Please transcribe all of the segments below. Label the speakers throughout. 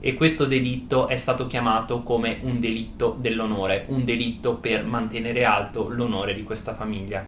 Speaker 1: e questo delitto è stato chiamato come un delitto dell'onore, un delitto per mantenere alto l'onore di questa famiglia.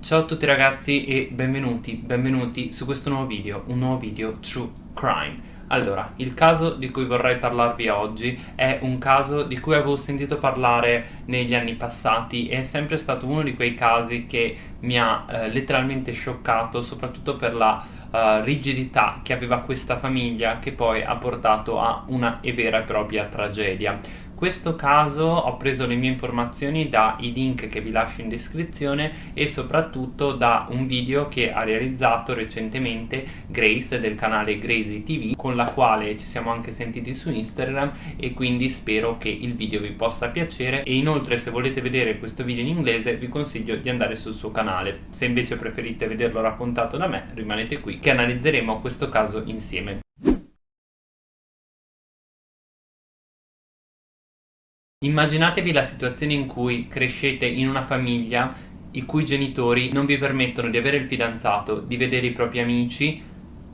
Speaker 1: Ciao a tutti ragazzi e benvenuti, benvenuti su questo nuovo video, un nuovo video True Crime. Allora, il caso di cui vorrei parlarvi oggi è un caso di cui avevo sentito parlare negli anni passati e è sempre stato uno di quei casi che mi ha eh, letteralmente scioccato, soprattutto per la uh, rigidità che aveva questa famiglia che poi ha portato a una vera e propria tragedia questo caso ho preso le mie informazioni dai link che vi lascio in descrizione e soprattutto da un video che ha realizzato recentemente Grace del canale Gracie TV con la quale ci siamo anche sentiti su Instagram e quindi spero che il video vi possa piacere. E inoltre se volete vedere questo video in inglese vi consiglio di andare sul suo canale. Se invece preferite vederlo raccontato da me rimanete qui che analizzeremo questo caso insieme Immaginatevi la situazione in cui crescete in una famiglia i cui genitori non vi permettono di avere il fidanzato, di vedere i propri amici,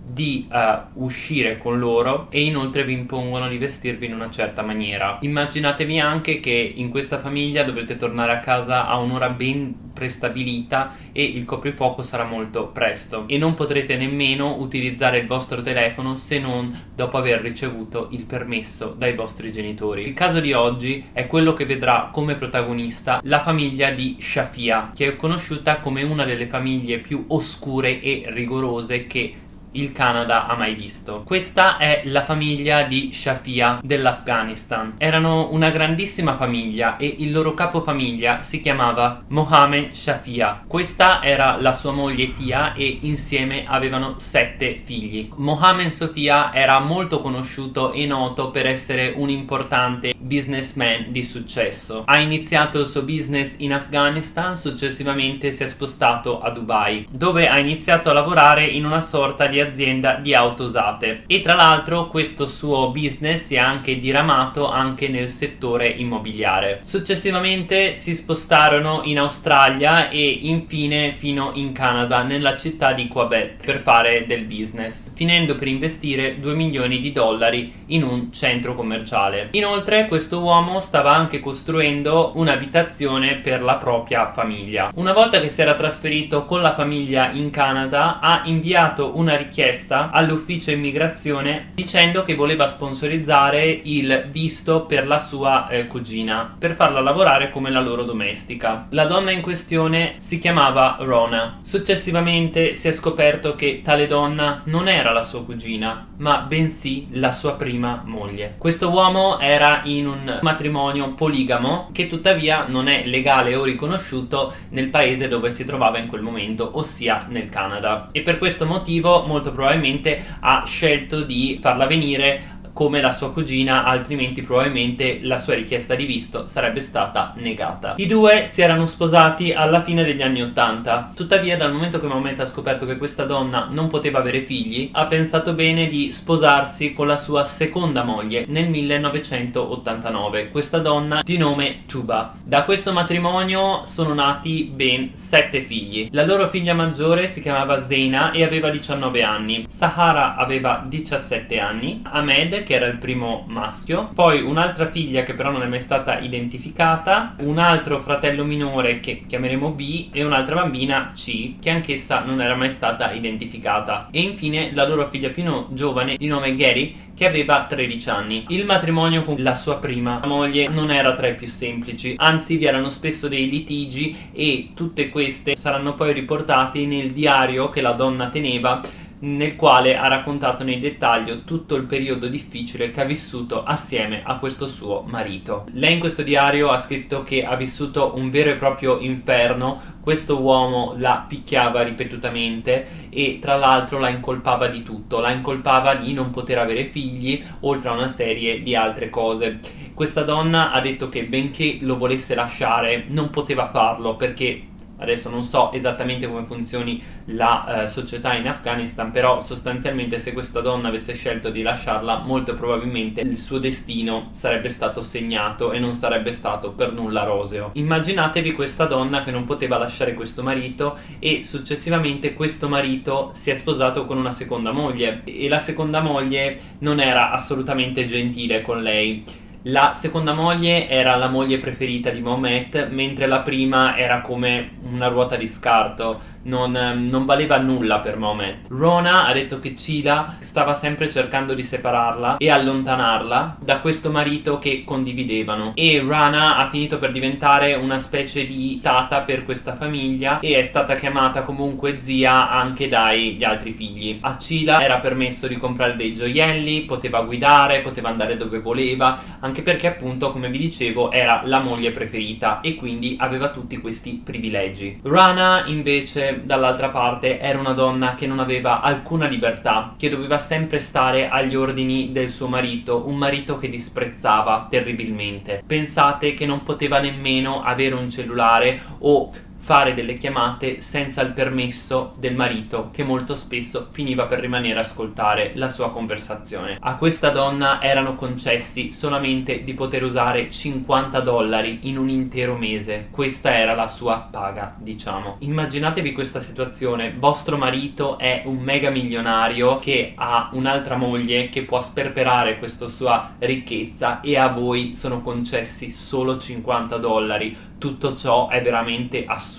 Speaker 1: di uh, uscire con loro e inoltre vi impongono di vestirvi in una certa maniera. Immaginatevi anche che in questa famiglia dovrete tornare a casa a un'ora ben prestabilita e il coprifuoco sarà molto presto e non potrete nemmeno utilizzare il vostro telefono se non dopo aver ricevuto il permesso dai vostri genitori. Il caso di oggi è quello che vedrà come protagonista la famiglia di Shafia che è conosciuta come una delle famiglie più oscure e rigorose che il Canada ha mai visto. Questa è la famiglia di Shafia dell'Afghanistan. Erano una grandissima famiglia e il loro capofamiglia si chiamava Mohammed Shafia. Questa era la sua moglie Tia e insieme avevano sette figli. Mohammed Sofia era molto conosciuto e noto per essere un importante businessman di successo. Ha iniziato il suo business in Afghanistan, successivamente si è spostato a Dubai, dove ha iniziato a lavorare in una sorta di azienda di auto usate e tra l'altro questo suo business si è anche diramato anche nel settore immobiliare. Successivamente si spostarono in Australia e infine fino in Canada nella città di Quebec per fare del business, finendo per investire 2 milioni di dollari in un centro commerciale. Inoltre questo uomo stava anche costruendo un'abitazione per la propria famiglia. Una volta che si era trasferito con la famiglia in Canada ha inviato una richiesta richiesta all'ufficio immigrazione dicendo che voleva sponsorizzare il visto per la sua eh, cugina per farla lavorare come la loro domestica. La donna in questione si chiamava Rona. Successivamente si è scoperto che tale donna non era la sua cugina, ma bensì la sua prima moglie. Questo uomo era in un matrimonio poligamo che tuttavia non è legale o riconosciuto nel paese dove si trovava in quel momento, ossia nel Canada. E per questo motivo molto probabilmente ha scelto di farla venire come la sua cugina altrimenti probabilmente la sua richiesta di visto sarebbe stata negata. I due si erano sposati alla fine degli anni 80 tuttavia dal momento che Mahomet ha scoperto che questa donna non poteva avere figli ha pensato bene di sposarsi con la sua seconda moglie nel 1989 questa donna di nome Chuba. Da questo matrimonio sono nati ben sette figli. La loro figlia maggiore si chiamava Zeina e aveva 19 anni. Sahara aveva 17 anni. Ahmed che era il primo maschio, poi un'altra figlia che però non è mai stata identificata, un altro fratello minore che chiameremo B e un'altra bambina C che anch'essa non era mai stata identificata e infine la loro figlia più giovane di nome Gary che aveva 13 anni. Il matrimonio con la sua prima moglie non era tra i più semplici, anzi vi erano spesso dei litigi e tutte queste saranno poi riportate nel diario che la donna teneva nel quale ha raccontato nei dettagli tutto il periodo difficile che ha vissuto assieme a questo suo marito. Lei in questo diario ha scritto che ha vissuto un vero e proprio inferno, questo uomo la picchiava ripetutamente e tra l'altro la incolpava di tutto, la incolpava di non poter avere figli oltre a una serie di altre cose. Questa donna ha detto che benché lo volesse lasciare non poteva farlo perché adesso non so esattamente come funzioni la eh, società in Afghanistan, però sostanzialmente se questa donna avesse scelto di lasciarla, molto probabilmente il suo destino sarebbe stato segnato e non sarebbe stato per nulla roseo. Immaginatevi questa donna che non poteva lasciare questo marito e successivamente questo marito si è sposato con una seconda moglie e la seconda moglie non era assolutamente gentile con lei la seconda moglie era la moglie preferita di Mohamed, mentre la prima era come una ruota di scarto non, ehm, non, valeva nulla per Mohamed. Rona ha detto che Cila stava sempre cercando di separarla e allontanarla da questo marito che condividevano e Rana ha finito per diventare una specie di tata per questa famiglia e è stata chiamata comunque zia anche dagli altri figli. A Cila era permesso di comprare dei gioielli, poteva guidare, poteva andare dove voleva, anche perché appunto come vi dicevo era la moglie preferita e quindi aveva tutti questi privilegi. Rana invece dall'altra parte era una donna che non aveva alcuna libertà, che doveva sempre stare agli ordini del suo marito, un marito che disprezzava terribilmente. Pensate che non poteva nemmeno avere un cellulare o fare delle chiamate senza il permesso del marito che molto spesso finiva per rimanere a ascoltare la sua conversazione. A questa donna erano concessi solamente di poter usare 50 dollari in un intero mese. Questa era la sua paga, diciamo. Immaginatevi questa situazione, vostro marito è un mega milionario che ha un'altra moglie che può sperperare questa sua ricchezza e a voi sono concessi solo 50 dollari tutto ciò è veramente assurdo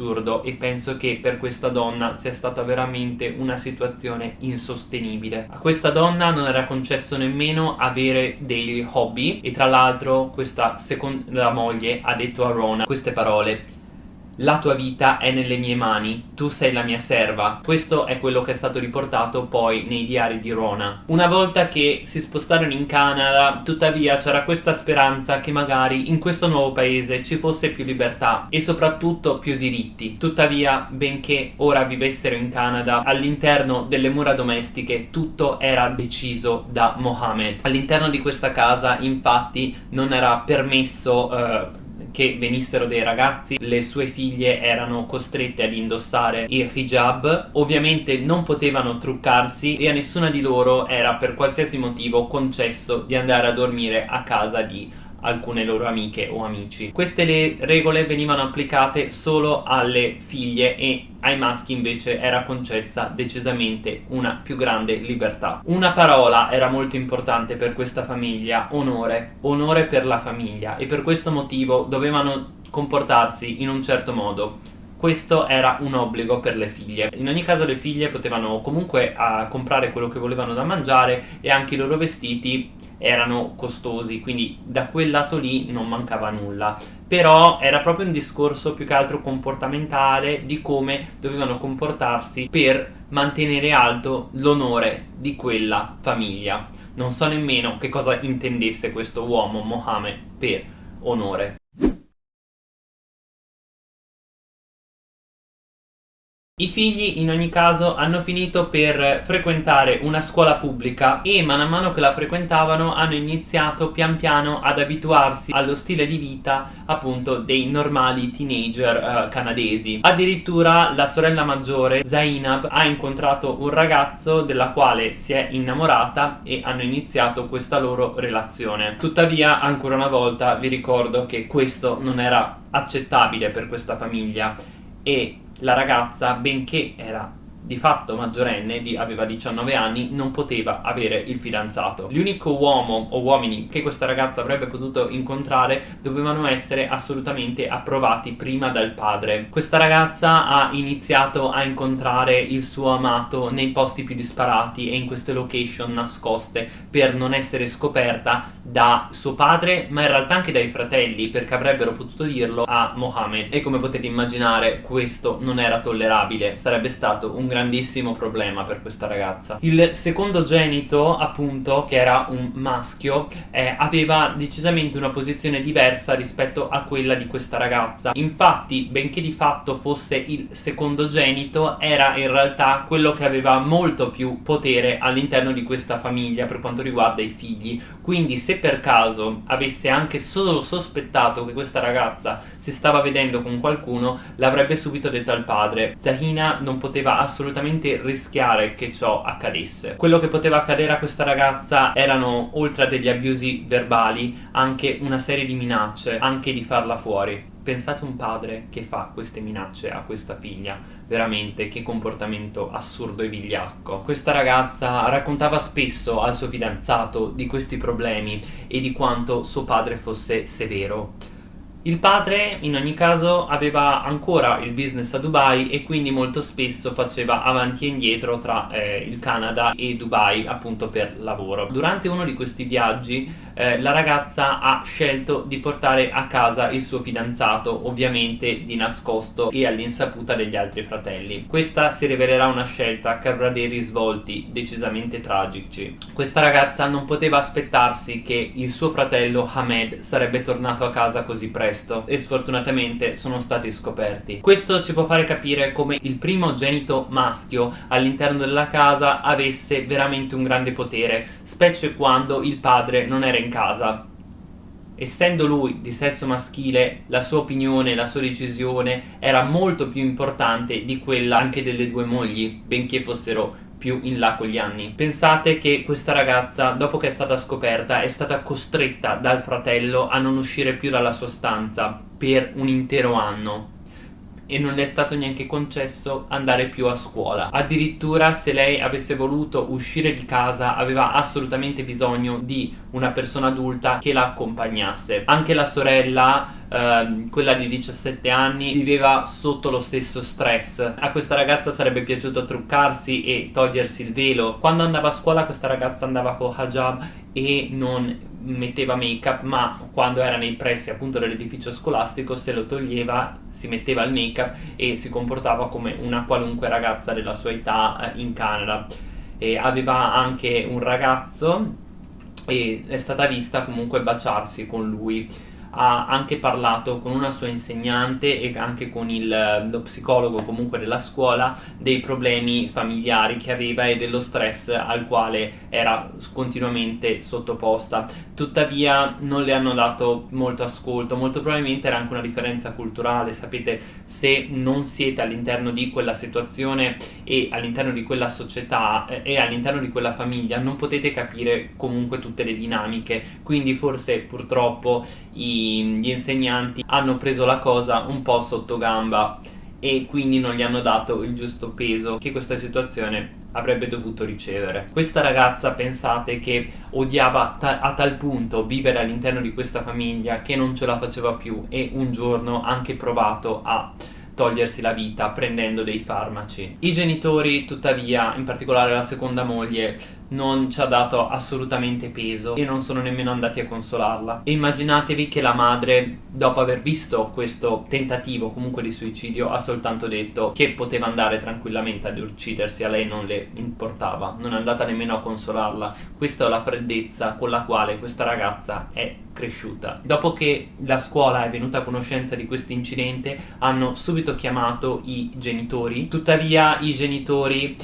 Speaker 1: e penso che per questa donna sia stata veramente una situazione insostenibile. A questa donna non era concesso nemmeno avere degli hobby e tra l'altro questa seconda moglie ha detto a Rona queste parole la tua vita è nelle mie mani, tu sei la mia serva. Questo è quello che è stato riportato poi nei diari di Rona. Una volta che si spostarono in Canada, tuttavia c'era questa speranza che magari in questo nuovo paese ci fosse più libertà e soprattutto più diritti. Tuttavia, benché ora vivessero in Canada, all'interno delle mura domestiche tutto era deciso da Mohammed. All'interno di questa casa, infatti, non era permesso... Uh, che venissero dei ragazzi, le sue figlie erano costrette ad indossare il hijab, ovviamente non potevano truccarsi e a nessuna di loro era per qualsiasi motivo concesso di andare a dormire a casa di alcune loro amiche o amici. Queste regole venivano applicate solo alle figlie e ai maschi invece era concessa decisamente una più grande libertà. Una parola era molto importante per questa famiglia, onore, onore per la famiglia e per questo motivo dovevano comportarsi in un certo modo questo era un obbligo per le figlie. In ogni caso le figlie potevano comunque uh, comprare quello che volevano da mangiare e anche i loro vestiti erano costosi, quindi da quel lato lì non mancava nulla. Però era proprio un discorso più che altro comportamentale di come dovevano comportarsi per mantenere alto l'onore di quella famiglia. Non so nemmeno che cosa intendesse questo uomo, Mohammed, per onore. I figli in ogni caso hanno finito per frequentare una scuola pubblica e man mano che la frequentavano hanno iniziato pian piano ad abituarsi allo stile di vita appunto dei normali teenager uh, canadesi. Addirittura la sorella maggiore Zainab ha incontrato un ragazzo della quale si è innamorata e hanno iniziato questa loro relazione. Tuttavia ancora una volta vi ricordo che questo non era accettabile per questa famiglia e la ragazza, benché era di fatto maggiorenne, aveva 19 anni, non poteva avere il fidanzato. L'unico uomo o uomini che questa ragazza avrebbe potuto incontrare dovevano essere assolutamente approvati prima dal padre. Questa ragazza ha iniziato a incontrare il suo amato nei posti più disparati e in queste location nascoste per non essere scoperta da suo padre, ma in realtà anche dai fratelli, perché avrebbero potuto dirlo a Mohammed. E come potete immaginare, questo non era tollerabile, sarebbe stato un grandissimo problema per questa ragazza. Il secondogenito, appunto, che era un maschio, eh, aveva decisamente una posizione diversa rispetto a quella di questa ragazza. Infatti, benché di fatto fosse il secondogenito, era in realtà quello che aveva molto più potere all'interno di questa famiglia per quanto riguarda i figli. Quindi, se per caso avesse anche solo sospettato che questa ragazza si stava vedendo con qualcuno, l'avrebbe subito detto al padre. Zahina non poteva assolutamente rischiare che ciò accadesse. Quello che poteva accadere a questa ragazza erano, oltre a degli abusi verbali, anche una serie di minacce, anche di farla fuori. Pensate un padre che fa queste minacce a questa figlia, veramente che comportamento assurdo e vigliacco. Questa ragazza raccontava spesso al suo fidanzato di questi problemi e di quanto suo padre fosse severo. Il padre, in ogni caso, aveva ancora il business a Dubai e quindi molto spesso faceva avanti e indietro tra eh, il Canada e Dubai, appunto per lavoro. Durante uno di questi viaggi, eh, la ragazza ha scelto di portare a casa il suo fidanzato, ovviamente di nascosto e all'insaputa degli altri fratelli. Questa si rivelerà una scelta che avrà dei risvolti decisamente tragici. Questa ragazza non poteva aspettarsi che il suo fratello Hamed sarebbe tornato a casa così presto e sfortunatamente sono stati scoperti. Questo ci può fare capire come il primogenito maschio all'interno della casa avesse veramente un grande potere, specie quando il padre non era in casa. Essendo lui di sesso maschile, la sua opinione, la sua decisione era molto più importante di quella anche delle due mogli, benché fossero più in là con gli anni. Pensate che questa ragazza, dopo che è stata scoperta, è stata costretta dal fratello a non uscire più dalla sua stanza per un intero anno e non le è stato neanche concesso andare più a scuola. Addirittura se lei avesse voluto uscire di casa aveva assolutamente bisogno di una persona adulta che la accompagnasse. Anche la sorella Uh, quella di 17 anni viveva sotto lo stesso stress. A questa ragazza sarebbe piaciuto truccarsi e togliersi il velo. Quando andava a scuola questa ragazza andava con hijab e non metteva make up ma quando era nei pressi appunto dell'edificio scolastico se lo toglieva si metteva il make up e si comportava come una qualunque ragazza della sua età eh, in Canada. E aveva anche un ragazzo e è stata vista comunque baciarsi con lui ha anche parlato con una sua insegnante e anche con il, lo psicologo comunque della scuola dei problemi familiari che aveva e dello stress al quale era continuamente sottoposta. Tuttavia non le hanno dato molto ascolto, molto probabilmente era anche una differenza culturale, sapete se non siete all'interno di quella situazione e all'interno di quella società eh, e all'interno di quella famiglia non potete capire comunque tutte le dinamiche, quindi forse purtroppo i gli insegnanti hanno preso la cosa un po' sotto gamba e quindi non gli hanno dato il giusto peso che questa situazione avrebbe dovuto ricevere. Questa ragazza pensate che odiava ta- a tal punto vivere all'interno di questa famiglia che non ce la faceva più e un giorno ha anche provato a togliersi la vita prendendo dei farmaci. I genitori, tuttavia, in particolare la seconda moglie, non ci ha dato assolutamente peso e non sono nemmeno andati a consolarla. E immaginatevi che la madre, dopo aver visto questo tentativo comunque di suicidio, ha soltanto detto che poteva andare tranquillamente ad uccidersi, a lei non le importava, non è andata nemmeno a consolarla. Questa è la freddezza con la quale questa ragazza è cresciuta. Dopo che la scuola è venuta a conoscenza di questo incidente, hanno subito chiamato i genitori, tuttavia i genitori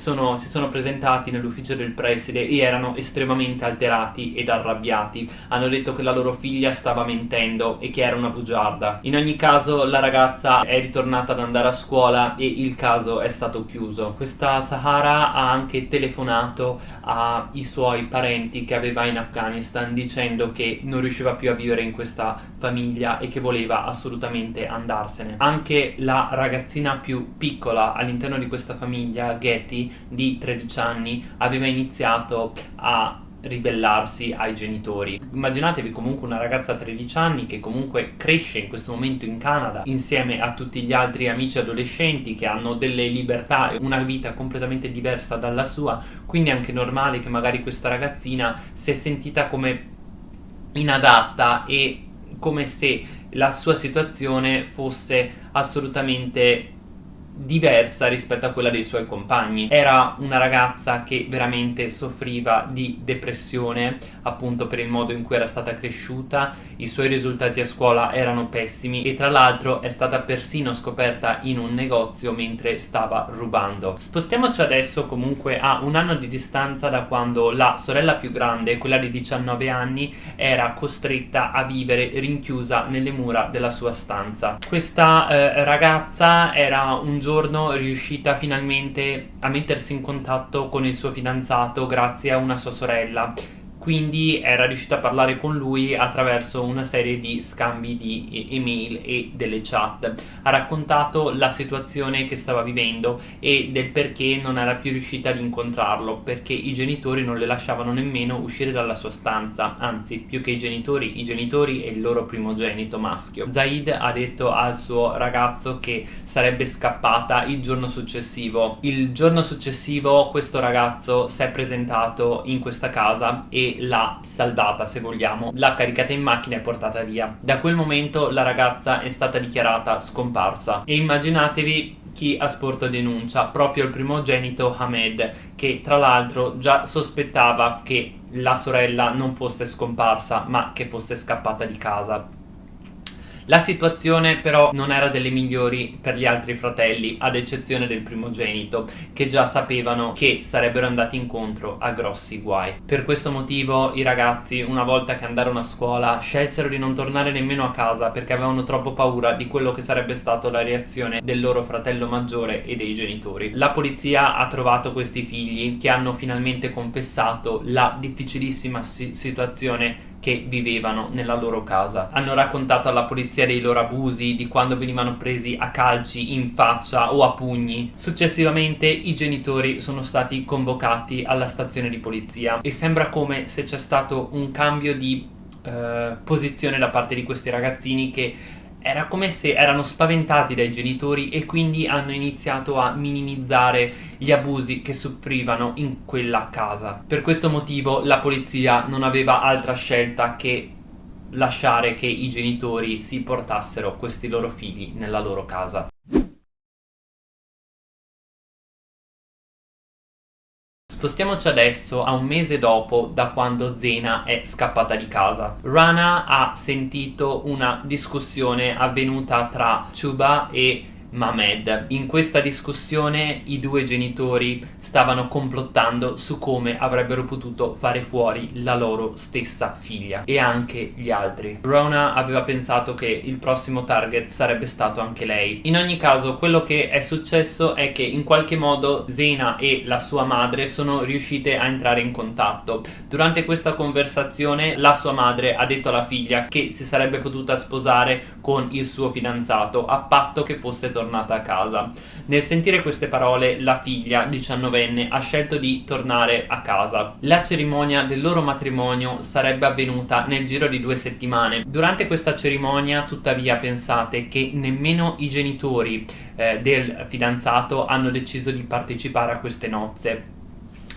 Speaker 1: sono, si sono presentati nell'ufficio del preside e erano estremamente alterati ed arrabbiati. Hanno detto che la loro figlia stava mentendo e che era una bugiarda. In ogni caso la ragazza è ritornata ad andare a scuola e il caso è stato chiuso. Questa Sahara ha anche telefonato ai suoi parenti che aveva in Afghanistan dicendo che non riusciva più a vivere in questa famiglia e che voleva assolutamente andarsene. Anche la ragazzina più piccola all'interno di questa famiglia, Getty, di 13 anni aveva iniziato a ribellarsi ai genitori. Immaginatevi comunque una ragazza a 13 anni che comunque cresce in questo momento in Canada insieme a tutti gli altri amici adolescenti che hanno delle libertà e una vita completamente diversa dalla sua, quindi è anche normale che magari questa ragazzina si è sentita come inadatta e come se la sua situazione fosse assolutamente diversa rispetto a quella dei suoi compagni. Era una ragazza che veramente soffriva di depressione, appunto per il modo in cui era stata cresciuta, i suoi risultati a scuola erano pessimi e tra l'altro è stata persino scoperta in un negozio mentre stava rubando. Spostiamoci adesso comunque a un anno di distanza da quando la sorella più grande, quella di 19 anni, era costretta a vivere rinchiusa nelle mura della sua stanza. Questa eh, ragazza era un giorno riuscita finalmente a mettersi in contatto con il suo fidanzato grazie a una sua sorella quindi era riuscita a parlare con lui attraverso una serie di scambi di email e delle chat. Ha raccontato la situazione che stava vivendo e del perché non era più riuscita ad incontrarlo, perché i genitori non le lasciavano nemmeno uscire dalla sua stanza, anzi più che i genitori, i genitori e il loro primogenito maschio. Zaid ha detto al suo ragazzo che sarebbe scappata il giorno successivo. Il giorno successivo questo ragazzo si è presentato in questa casa e l'ha salvata se vogliamo, l'ha caricata in macchina e portata via. Da quel momento la ragazza è stata dichiarata scomparsa e immaginatevi chi ha sporto denuncia, proprio il primogenito Hamed, che tra l'altro già sospettava che la sorella non fosse scomparsa ma che fosse scappata di casa. La situazione però non era delle migliori per gli altri fratelli, ad eccezione del primogenito, che già sapevano che sarebbero andati incontro a grossi guai. Per questo motivo i ragazzi, una volta che andarono a scuola, scelsero di non tornare nemmeno a casa perché avevano troppo paura di quello che sarebbe stato la reazione del loro fratello maggiore e dei genitori. La polizia ha trovato questi figli che hanno finalmente confessato la difficilissima situazione che vivevano nella loro casa. Hanno raccontato alla polizia dei loro abusi, di quando venivano presi a calci in faccia o a pugni. Successivamente i genitori sono stati convocati alla stazione di polizia e sembra come se c'è stato un cambio di eh, posizione da parte di questi ragazzini che era come se erano spaventati dai genitori e quindi hanno iniziato a minimizzare gli abusi che soffrivano in quella casa. Per questo motivo la polizia non aveva altra scelta che lasciare che i genitori si portassero questi loro figli nella loro casa. Spostiamoci adesso a un mese dopo da quando Zena è scappata di casa. Rana ha sentito una discussione avvenuta tra Chuba e Mamed. In questa discussione i due genitori stavano complottando su come avrebbero potuto fare fuori la loro stessa figlia e anche gli altri. Rona aveva pensato che il prossimo target sarebbe stato anche lei. In ogni caso quello che è successo è che in qualche modo Zena e la sua madre sono riuscite a entrare in contatto. Durante questa conversazione la sua madre ha detto alla figlia che si sarebbe potuta sposare con il suo fidanzato a patto che fosse tornato tornata a casa. Nel sentire queste parole la figlia, diciannovenne, ha scelto di tornare a casa. La cerimonia del loro matrimonio sarebbe avvenuta nel giro di due settimane. Durante questa cerimonia, tuttavia, pensate che nemmeno i genitori eh, del fidanzato hanno deciso di partecipare a queste nozze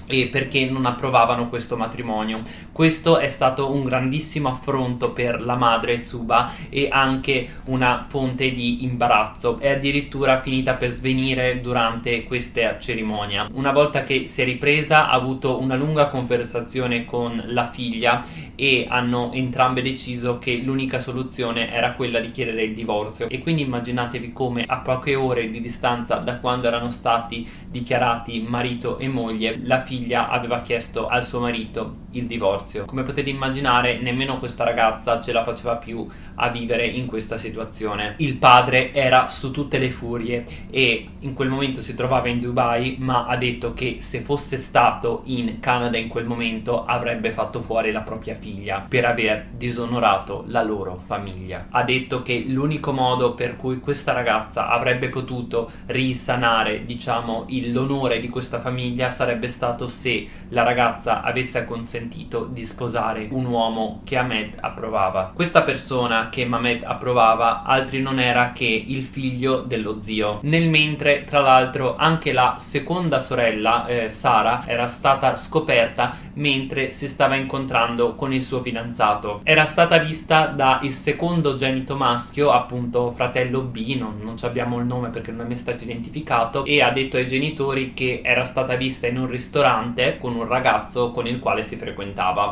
Speaker 1: e perché non approvavano questo matrimonio. Questo è stato un grandissimo affronto per la madre Tsuba e anche una fonte di imbarazzo. È addirittura finita per svenire durante questa cerimonia. Una volta che si è ripresa ha avuto una lunga conversazione con la figlia e hanno entrambe deciso che l'unica soluzione era quella di chiedere il divorzio e quindi immaginatevi come a poche ore di distanza da quando erano stati dichiarati marito e moglie la figlia figlia aveva chiesto al suo marito il divorzio. Come potete immaginare nemmeno questa ragazza ce la faceva più a vivere in questa situazione. Il padre era su tutte le furie e in quel momento si trovava in Dubai ma ha detto che se fosse stato in Canada in quel momento avrebbe fatto fuori la propria figlia per aver disonorato la loro famiglia. Ha detto che l'unico modo per cui questa ragazza avrebbe potuto risanare diciamo l'onore di questa famiglia sarebbe stato se la ragazza avesse acconsentito sentito di sposare un uomo che Ahmed approvava. Questa persona che Ahmed approvava altri non era che il figlio dello zio. Nel mentre, tra l'altro, anche la seconda sorella, eh, Sara, era stata scoperta mentre si stava incontrando con il suo fidanzato. Era stata vista dal secondo genito maschio, appunto fratello B, non, non abbiamo il nome perché non è mai stato identificato, e ha detto ai genitori che era stata vista in un ristorante con un ragazzo con il quale si frequentava.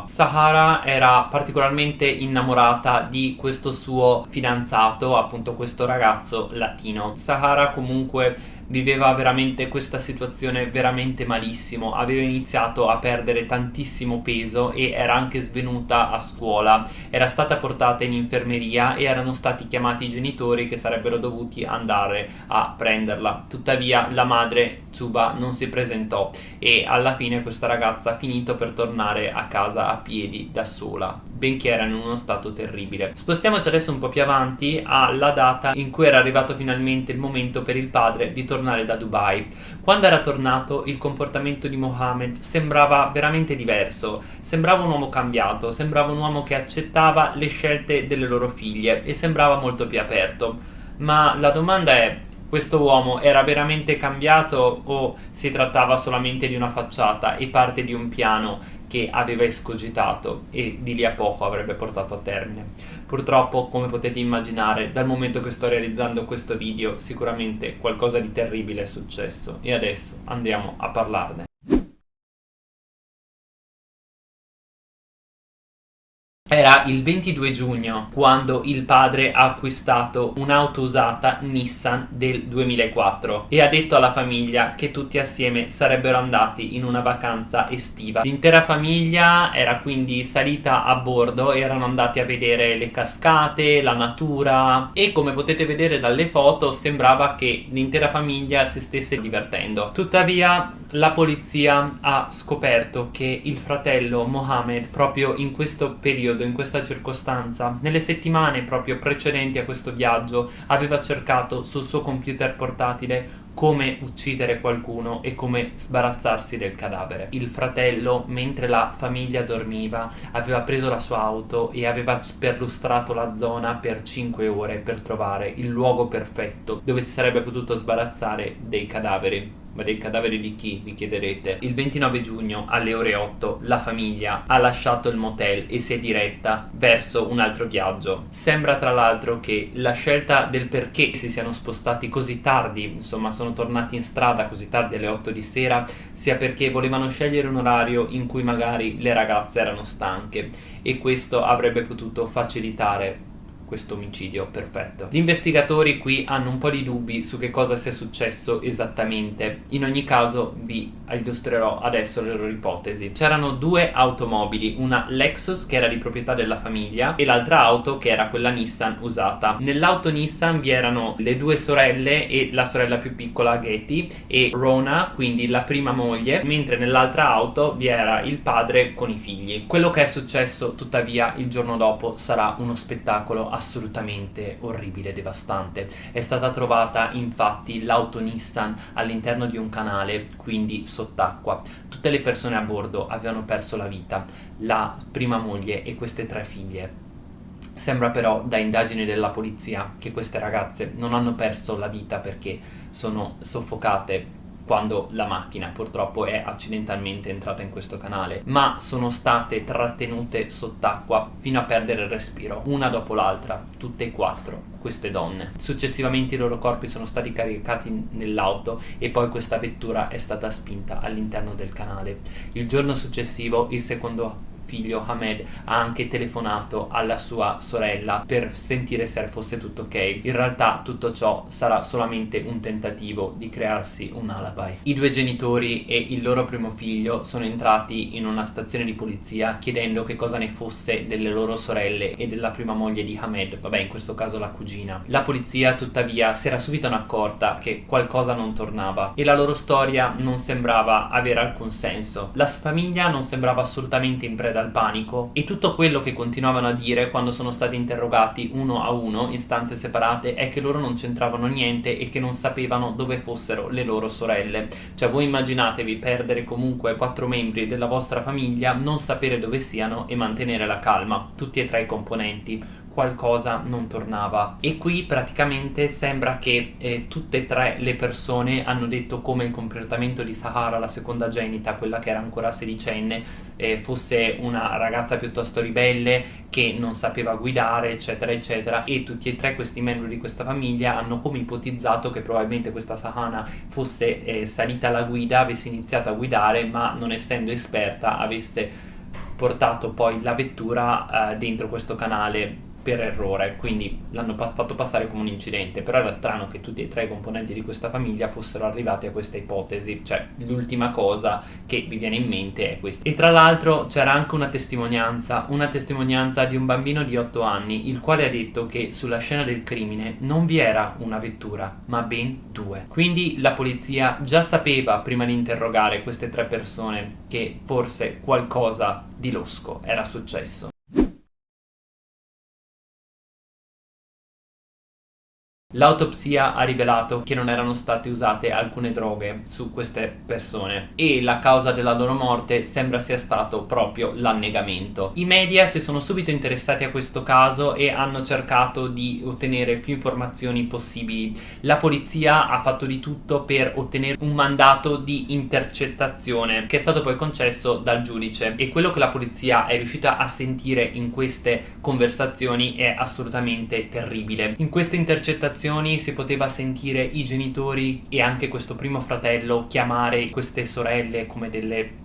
Speaker 1: Sahara era particolarmente innamorata di questo suo fidanzato, appunto questo ragazzo latino. Sahara comunque viveva veramente questa situazione veramente malissimo, aveva iniziato a perdere tantissimo peso e era anche svenuta a scuola, era stata portata in infermeria e erano stati chiamati i genitori che sarebbero dovuti andare a prenderla. Tuttavia la madre Tsuba non si presentò e alla fine questa ragazza ha finito per tornare a casa a piedi da sola, benché era in uno stato terribile. Spostiamoci adesso un po' più avanti alla data in cui era arrivato finalmente il momento per il padre di tornare tornare da Dubai. Quando era tornato il comportamento di Mohammed sembrava veramente diverso, sembrava un uomo cambiato, sembrava un uomo che accettava le scelte delle loro figlie e sembrava molto più aperto. Ma la domanda è, questo uomo era veramente cambiato o si trattava solamente di una facciata e parte di un piano che aveva escogitato e di lì a poco avrebbe portato a termine. Purtroppo, come potete immaginare, dal momento che sto realizzando questo video sicuramente qualcosa di terribile è successo e adesso andiamo a parlarne. Era il 22 giugno quando il padre ha acquistato un'auto usata Nissan del 2004 e ha detto alla famiglia che tutti assieme sarebbero andati in una vacanza estiva. L'intera famiglia era quindi salita a bordo, erano andati a vedere le cascate, la natura e come potete vedere dalle foto sembrava che l'intera famiglia si stesse divertendo. Tuttavia la polizia ha scoperto che il fratello Mohammed proprio in questo periodo periodo, in questa circostanza, nelle settimane proprio precedenti a questo viaggio, aveva cercato sul suo computer portatile come uccidere qualcuno e come sbarazzarsi del cadavere. Il fratello, mentre la famiglia dormiva, aveva preso la sua auto e aveva perlustrato la zona per 5 ore per trovare il luogo perfetto dove si sarebbe potuto sbarazzare dei cadaveri. Ma dei cadaveri di chi, vi chiederete? Il 29 giugno alle ore 8 la famiglia ha lasciato il motel e si è diretta verso un altro viaggio. Sembra tra l'altro che la scelta del perché si siano spostati così tardi, insomma sono tornati in strada così tardi alle 8 di sera, sia perché volevano scegliere un orario in cui magari le ragazze erano stanche e questo avrebbe potuto facilitare questo omicidio perfetto. Gli investigatori qui hanno un po' di dubbi su che cosa sia successo esattamente. In ogni caso vi illustrerò adesso le loro ipotesi. C'erano due automobili, una Lexus che era di proprietà della famiglia e l'altra auto che era quella Nissan usata. Nell'auto Nissan vi erano le due sorelle e la sorella più piccola Getty e Rona, quindi la prima moglie, mentre nell'altra auto vi era il padre con i figli. Quello che è successo tuttavia il giorno dopo sarà uno spettacolo assolutamente assolutamente orribile, devastante. È stata trovata infatti l'auto Nissan all'interno di un canale, quindi sott'acqua. Tutte le persone a bordo avevano perso la vita, la prima moglie e queste tre figlie. Sembra però da indagini della polizia che queste ragazze non hanno perso la vita perché sono soffocate quando la macchina purtroppo è accidentalmente entrata in questo canale, ma sono state trattenute sott'acqua fino a perdere il respiro, una dopo l'altra, tutte e quattro queste donne. Successivamente i loro corpi sono stati caricati nell'auto e poi questa vettura è stata spinta all'interno del canale. Il giorno successivo il secondo figlio Hamed ha anche telefonato alla sua sorella per sentire se fosse tutto ok. In realtà tutto ciò sarà solamente un tentativo di crearsi un alibi. I due genitori e il loro primo figlio sono entrati in una stazione di polizia chiedendo che cosa ne fosse delle loro sorelle e della prima moglie di Hamed, vabbè in questo caso la cugina. La polizia tuttavia si era subito accorta che qualcosa non tornava e la loro storia non sembrava avere alcun senso. La famiglia non sembrava assolutamente in preda dal panico e tutto quello che continuavano a dire quando sono stati interrogati uno a uno in stanze separate è che loro non c'entravano niente e che non sapevano dove fossero le loro sorelle. Cioè voi immaginatevi perdere comunque quattro membri della vostra famiglia, non sapere dove siano e mantenere la calma, tutti e tre i componenti qualcosa non tornava. E qui praticamente sembra che eh, tutte e tre le persone hanno detto come il comportamento di Sahara, la seconda genita, quella che era ancora sedicenne, eh, fosse una ragazza piuttosto ribelle che non sapeva guidare eccetera eccetera. E tutti e tre questi membri di questa famiglia hanno come ipotizzato che probabilmente questa Sahana fosse eh, salita alla guida, avesse iniziato a guidare ma non essendo esperta avesse portato poi la vettura eh, dentro questo canale per errore, quindi l'hanno pa- fatto passare come un incidente, però era strano che tutti e tre i componenti di questa famiglia fossero arrivati a questa ipotesi, cioè l'ultima cosa che vi viene in mente è questa. E tra l'altro c'era anche una testimonianza, una testimonianza di un bambino di 8 anni, il quale ha detto che sulla scena del crimine non vi era una vettura, ma ben due. Quindi la polizia già sapeva prima di interrogare queste tre persone che forse qualcosa di losco era successo. L'autopsia ha rivelato che non erano state usate alcune droghe su queste persone e la causa della loro morte sembra sia stato proprio l'annegamento. I media si sono subito interessati a questo caso e hanno cercato di ottenere più informazioni possibili. La polizia ha fatto di tutto per ottenere un mandato di intercettazione che è stato poi concesso dal giudice e quello che la polizia è riuscita a sentire in queste conversazioni è assolutamente terribile. In queste intercettazioni si poteva sentire i genitori e anche questo primo fratello chiamare queste sorelle come delle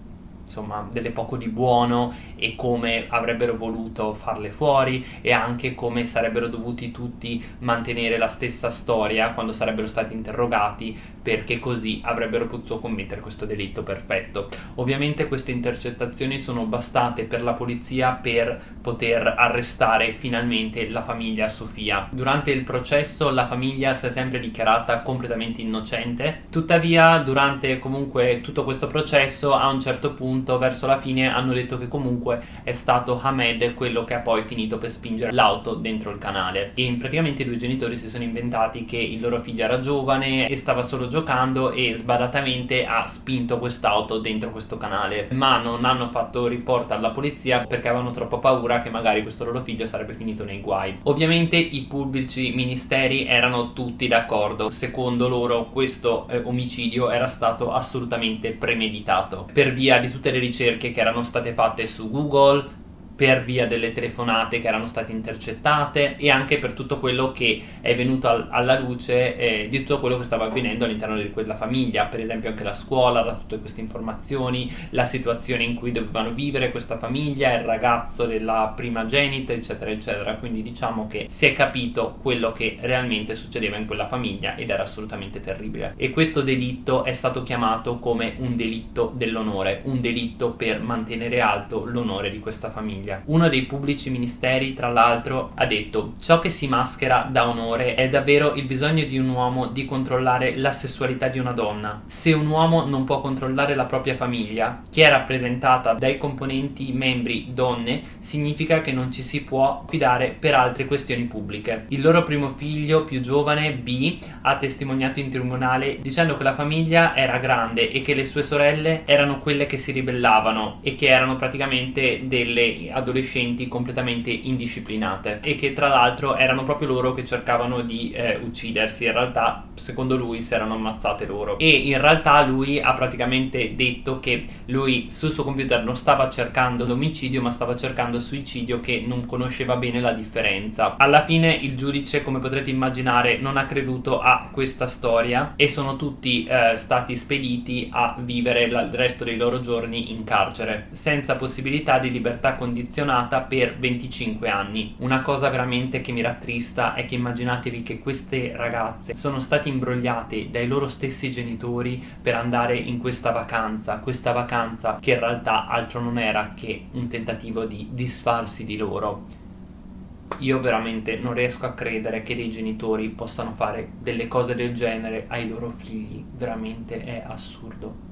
Speaker 1: insomma delle poco di buono e come avrebbero voluto farle fuori e anche come sarebbero dovuti tutti mantenere la stessa storia quando sarebbero stati interrogati perché così avrebbero potuto commettere questo delitto perfetto. Ovviamente queste intercettazioni sono bastate per la polizia per poter arrestare finalmente la famiglia Sofia. Durante il processo la famiglia si è sempre dichiarata completamente innocente, tuttavia durante comunque tutto questo processo a un certo punto punto verso la fine hanno detto che comunque è stato Hamed quello che ha poi finito per spingere l'auto dentro il canale. E praticamente i due genitori si sono inventati che il loro figlio era giovane e stava solo giocando e sbadatamente ha spinto quest'auto dentro questo canale. Ma non hanno fatto report alla polizia perché avevano troppo paura che magari questo loro figlio sarebbe finito nei guai. Ovviamente i pubblici ministeri erano tutti d'accordo. Secondo loro questo eh, omicidio era stato assolutamente premeditato. Per via di tutte tutte le ricerche che erano state fatte su Google, per via delle telefonate che erano state intercettate e anche per tutto quello che è venuto al, alla luce eh, di tutto quello che stava avvenendo all'interno di quella famiglia, per esempio anche la scuola, da tutte queste informazioni, la situazione in cui dovevano vivere questa famiglia, il ragazzo della primogenita, eccetera, eccetera. Quindi diciamo che si è capito quello che realmente succedeva in quella famiglia ed era assolutamente terribile. E questo delitto è stato chiamato come un delitto dell'onore, un delitto per mantenere alto l'onore di questa famiglia famiglia. Uno dei pubblici ministeri, tra l'altro, ha detto ciò che si maschera da onore è davvero il bisogno di un uomo di controllare la sessualità di una donna. Se un uomo non può controllare la propria famiglia, che è rappresentata dai componenti membri donne, significa che non ci si può fidare per altre questioni pubbliche. Il loro primo figlio più giovane, B, ha testimoniato in tribunale dicendo che la famiglia era grande e che le sue sorelle erano quelle che si ribellavano e che erano praticamente delle adolescenti completamente indisciplinate e che tra l'altro erano proprio loro che cercavano di eh, uccidersi, in realtà secondo lui si erano ammazzate loro e in realtà lui ha praticamente detto che lui sul suo computer non stava cercando l'omicidio ma stava cercando suicidio che non conosceva bene la differenza. Alla fine il giudice come potrete immaginare non ha creduto a questa storia e sono tutti eh, stati spediti a vivere il resto dei loro giorni in carcere senza possibilità di libertà condizionata condizionata per 25 anni. Una cosa veramente che mi rattrista è che immaginatevi che queste ragazze sono state imbrogliate dai loro stessi genitori per andare in questa vacanza, questa vacanza che in realtà altro non era che un tentativo di disfarsi di loro. Io veramente non riesco a credere che dei genitori possano fare delle cose del genere ai loro figli, veramente è assurdo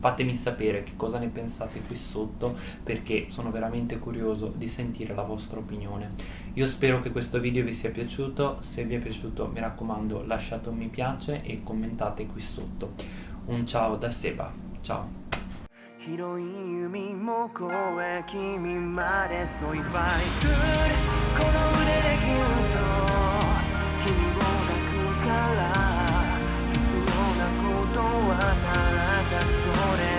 Speaker 1: fatemi sapere che cosa ne pensate qui sotto perché sono veramente curioso di sentire la vostra opinione. Io spero che questo video vi sia piaciuto, se vi è piaciuto mi raccomando lasciate un mi piace e commentate qui sotto. Un ciao da Seba, ciao! 広い海向こうへ君までそういっぱいこの腕でギュッと君を抱くから それ